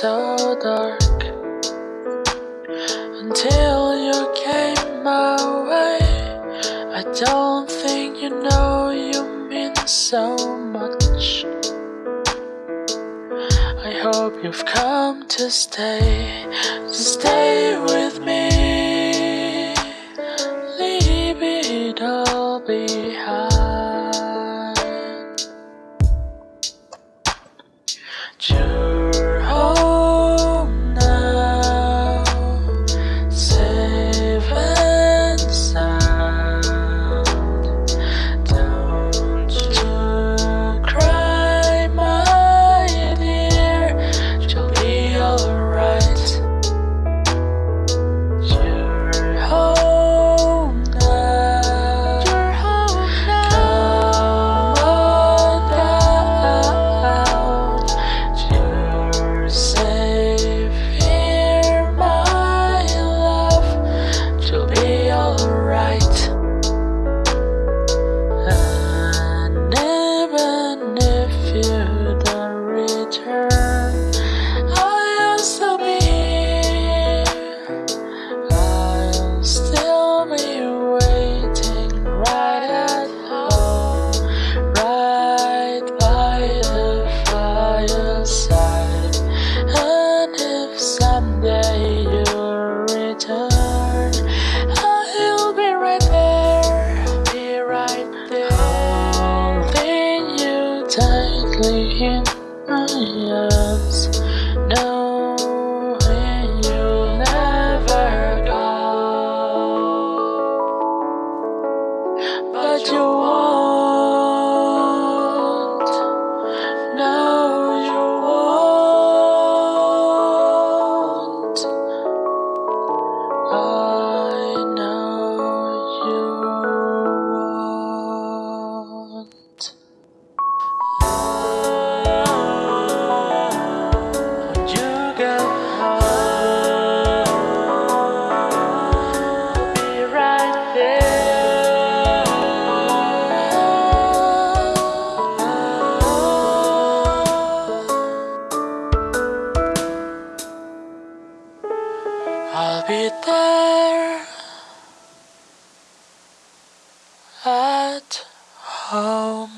so dark Until you came my way. I don't think you know you mean so much. I hope you've come to stay to Stay with me. Leave it all behind. Just tightly in my arms, knowing you'll never go. But you won't. Be there at home.